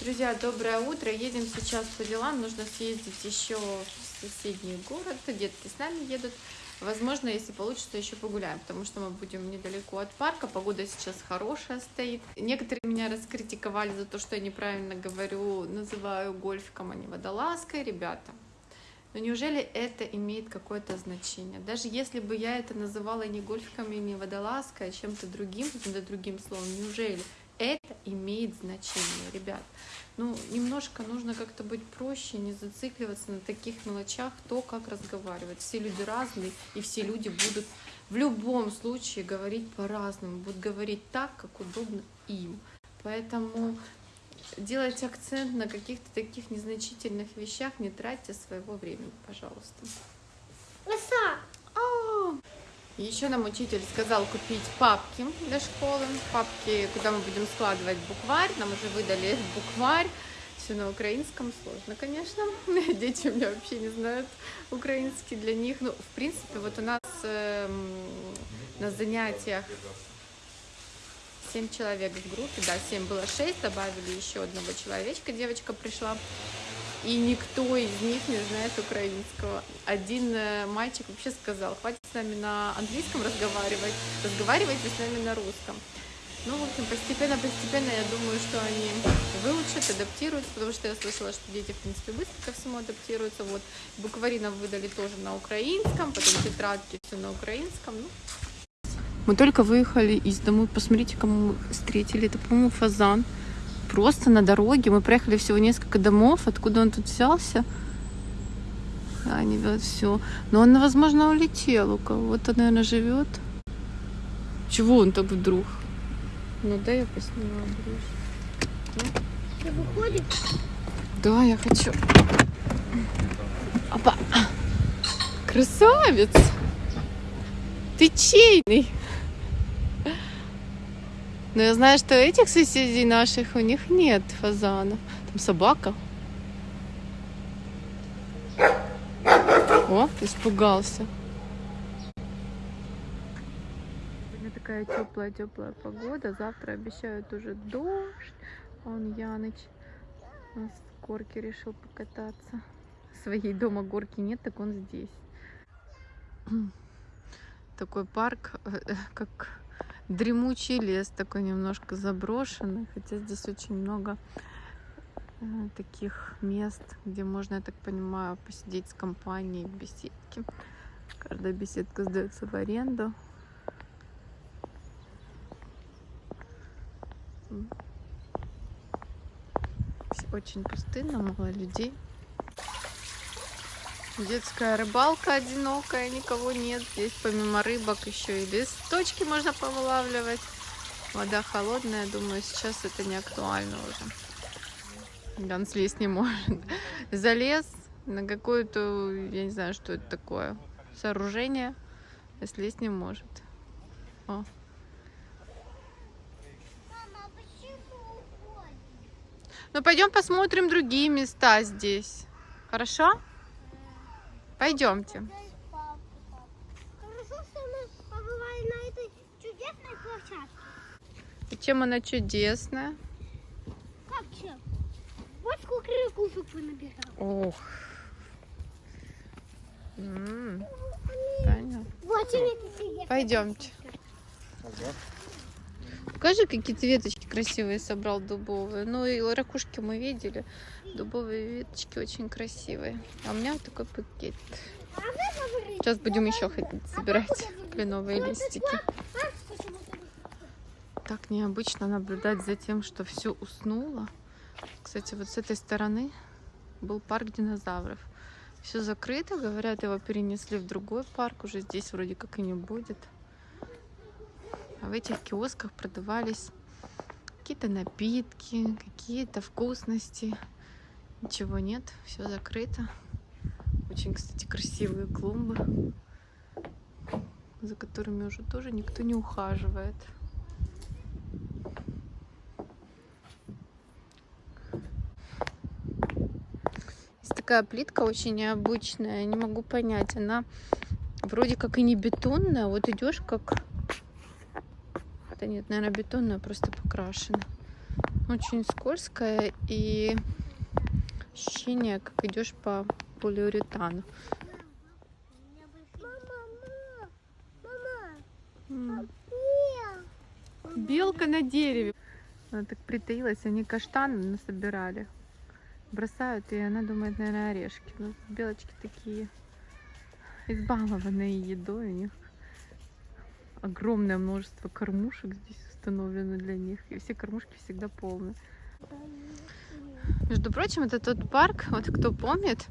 Друзья, доброе утро. Едем сейчас по делам. Нужно съездить еще в соседний город. Детки с нами едут. Возможно, если получится, еще погуляем, потому что мы будем недалеко от парка. Погода сейчас хорошая стоит. Некоторые меня раскритиковали за то, что я неправильно говорю, называю гольфиком, а не водолазкой. Ребята, но неужели это имеет какое-то значение? Даже если бы я это называла не гольфиком и не водолазкой, а чем-то другим, каким-то другим словом, неужели это имеет значение, ребят? Ну, немножко нужно как-то быть проще, не зацикливаться на таких мелочах, то, как разговаривать. Все люди разные, и все люди будут в любом случае говорить по-разному, будут говорить так, как удобно им. Поэтому делайте акцент на каких-то таких незначительных вещах, не тратьте своего времени, пожалуйста. Еще нам учитель сказал купить папки для школы, папки, куда мы будем складывать букварь. Нам уже выдали букварь. Все на украинском сложно, конечно. Дети у меня вообще не знают украинский для них. Ну, в принципе, вот у нас эм, на занятиях 7 человек в группе, да, 7 было 6, добавили еще одного человечка, девочка пришла, и никто из них не знает украинского. Один э, мальчик вообще сказал, хватит с нами на английском разговаривать, разговаривайте с нами на русском. Ну, в общем, постепенно-постепенно я думаю, что они выучат, адаптируются, потому что я слышала, что дети, в принципе, быстро ко всему адаптируются. Вот, буквари нам выдали тоже на украинском, потом тетрадки все на украинском. Ну, мы только выехали из дома. Посмотрите, кому встретили. Это, по-моему, фазан. Просто на дороге. Мы проехали всего несколько домов. Откуда он тут взялся? Да, не все. Но он, возможно, улетел у кого-то, наверное, живет. Чего он так вдруг? Ну да, я поснимаю ближе. Ты выходишь? Да, я хочу. Опа! Красавец! Ты чейный! Но я знаю, что этих соседей наших у них нет фазанов. Там собака. О, испугался. Сегодня такая теплая-теплая погода. Завтра обещают уже дождь. Он Яныч в горке решил покататься. Своей дома горки нет, так он здесь. Такой парк, э, как дремучий лес, такой немножко заброшенный. Хотя здесь очень много э, таких мест, где можно, я так понимаю, посидеть с компанией в беседке. Каждая беседка сдается в аренду. Очень пустынно, мало людей. Детская рыбалка одинокая, никого нет. Здесь помимо рыбок еще и листочки можно повылавливать. Вода холодная, думаю, сейчас это не актуально уже. Ган слезть не может. Залез на какое-то, я не знаю, что это такое, сооружение, а слезть не может. О. Уходишь? Ну, пойдем посмотрим другие места здесь. Хорошо? Пойдемте. Хорошо, что мы побывали на этой чудесной площадке. И чем она чудесная? Как чем? Вот сколько ракушек понабирал. Ох. М, Таня. Вот Пойдемте. Покажи, какие ты веточки красивые собрал дубовые. Ну и ракушки мы видели. Дубовые веточки очень красивые. А у меня вот такой пакет. Сейчас будем еще ходить собирать кленовые листики. Так необычно наблюдать за тем, что все уснуло. Кстати, вот с этой стороны был парк динозавров. Все закрыто, говорят, его перенесли в другой парк, уже здесь вроде как и не будет. А в этих киосках продавались какие-то напитки, какие-то вкусности. Ничего нет, все закрыто. Очень, кстати, красивые клумбы, за которыми уже тоже никто не ухаживает. Есть такая плитка очень необычная, не могу понять. Она вроде как и не бетонная, вот идешь как... Да нет, наверное, бетонная, просто покрашена. очень скользкая и ощущение, как идешь по полиуретану. Белка на дереве. Она так притаилась, они каштаны насобирали. Бросают, и она думает, наверное, орешки. Ну, белочки такие избалованные едой. У них огромное множество кормушек здесь установлено для них. И все кормушки всегда полны. Между прочим, это тот парк, вот кто помнит,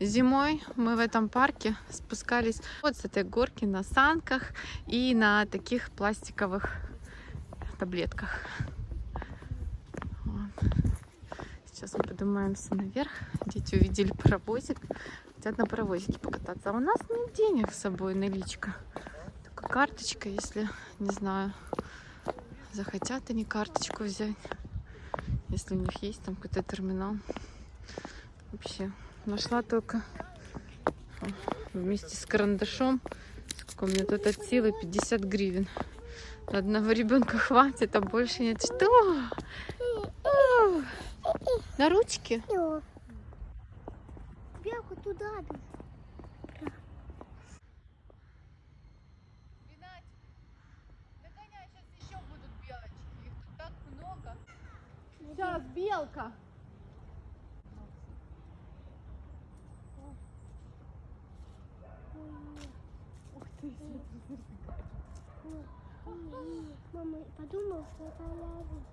зимой мы в этом парке спускались вот с этой горки на санках и на таких пластиковых таблетках. Вот. Сейчас мы поднимаемся наверх. Дети увидели паровозик, хотят на паровозике покататься. А у нас нет денег с собой, наличка. Только карточка, если, не знаю, захотят они карточку взять. Если у них есть там какой-то терминал. Вообще, нашла только вместе с карандашом. Сколько у меня тут от силы 50 гривен. Одного ребенка хватит, а больше нет. Что? На ручки? Белку туда бежит. Догоняй, сейчас еще будут белочки. Их тут так много. Сейчас, белка. Ух ты, Мама подумала, что это лава.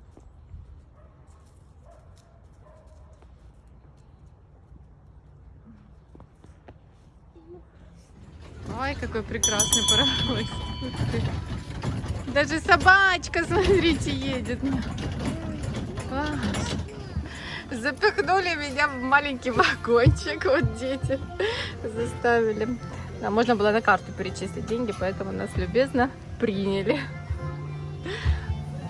Ой, какой прекрасный паровоз. Даже собачка, смотрите, едет. Класс. Запихнули меня в маленький вагончик. Вот дети заставили. А можно было на карту перечислить деньги, поэтому нас любезно приняли.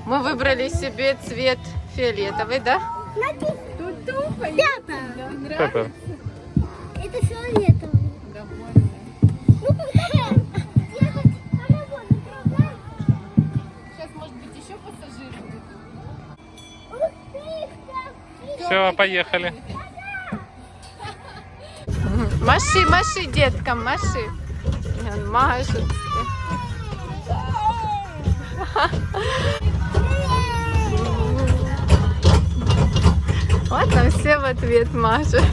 Мы выбрали себе цвет фиолетовый, да? Пятая. Пеппер. Это фиолетовый. Все, поехали. Маши, маши, деткам, маши. Он машет. Вот нам все в ответ машут.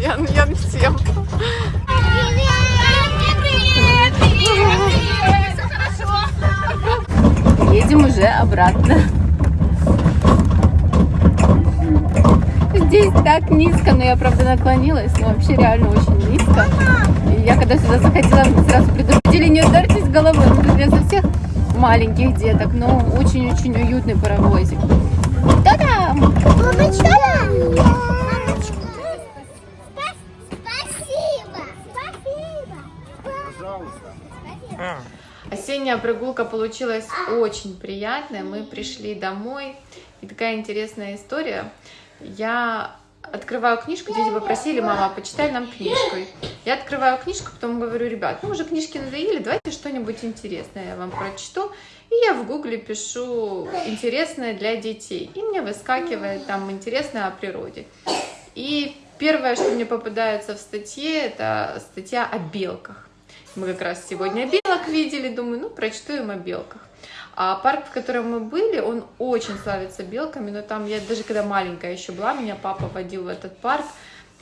Ян, ян всем. Едем уже обратно. Здесь так низко, но я правда наклонилась, но вообще реально очень низко. И я когда сюда заходила, сразу предупредили, не ударьтесь головой. Ну, тут для совсем маленьких деток, но очень-очень уютный паровозик. Та-дам! Мамочка! Мамочка! Спасибо! Спасибо! Пожалуйста. Осенняя прогулка получилась очень приятная. Мы пришли домой. И такая интересная история. Я открываю книжку, дети попросили, мама, почитай нам книжку. Я открываю книжку, потом говорю, ребят, ну уже книжки надоели, давайте что-нибудь интересное я вам прочту. И я в гугле пишу интересное для детей. И мне выскакивает там интересное о природе. И первое, что мне попадается в статье, это статья о белках. Мы как раз сегодня белок видели, думаю, ну, прочту им о белках. А парк, в котором мы были, он очень славится белками, но там я даже когда маленькая еще была, меня папа водил в этот парк,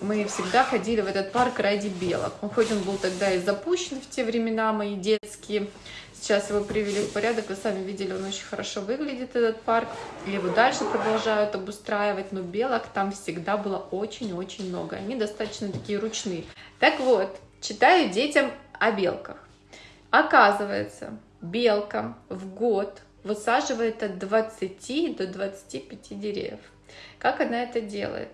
мы всегда ходили в этот парк ради белок. Хоть он был тогда и запущен в те времена мои детские, сейчас его привели в порядок, вы сами видели, он очень хорошо выглядит, этот парк, его дальше продолжают обустраивать, но белок там всегда было очень-очень много, они достаточно такие ручные. Так вот, читаю детям о белках. Оказывается, белка в год высаживает от 20 до 25 деревьев. Как она это делает?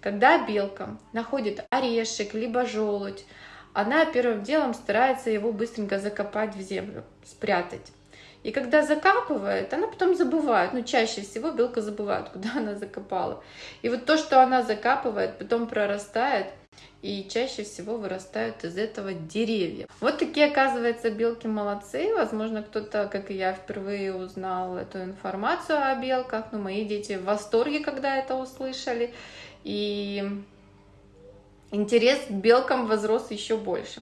Когда белка находит орешек, либо желудь, она первым делом старается его быстренько закопать в землю, спрятать. И когда закапывает, она потом забывает, ну чаще всего белка забывает, куда она закопала. И вот то, что она закапывает, потом прорастает, и чаще всего вырастают из этого деревья. Вот такие, оказывается, белки молодцы. Возможно, кто-то, как и я, впервые узнал эту информацию о белках. Но мои дети в восторге, когда это услышали. И интерес к белкам возрос еще больше.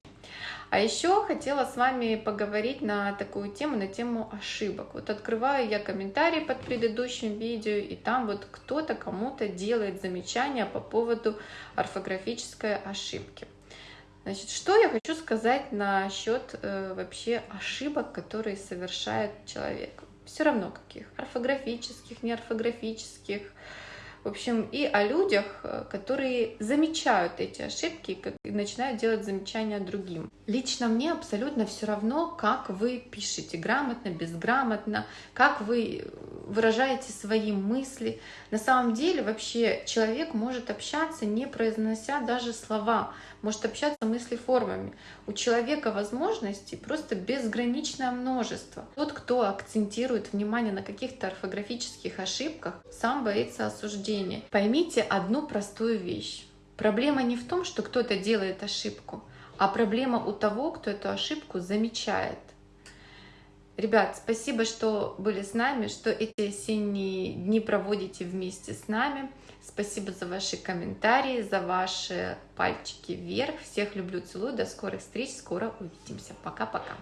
А еще хотела с вами поговорить на такую тему, на тему ошибок. Вот открываю я комментарии под предыдущим видео, и там вот кто-то кому-то делает замечания по поводу орфографической ошибки. Значит, что я хочу сказать насчет э, вообще ошибок, которые совершает человек? Все равно каких, орфографических, неорфографических, в общем, и о людях, э, которые замечают эти ошибки и начинают делать замечания другим. Лично мне абсолютно все равно, как вы пишете, грамотно, безграмотно, как вы выражаете свои мысли. На самом деле вообще человек может общаться, не произнося даже слова, может общаться мыслеформами. У человека возможностей просто безграничное множество. Тот, кто акцентирует внимание на каких-то орфографических ошибках, сам боится осуждения. Поймите одну простую вещь. Проблема не в том, что кто-то делает ошибку, а проблема у того, кто эту ошибку замечает. Ребят, спасибо, что были с нами, что эти осенние дни проводите вместе с нами. Спасибо за ваши комментарии, за ваши пальчики вверх. Всех люблю, целую. До скорых встреч. Скоро увидимся. Пока-пока.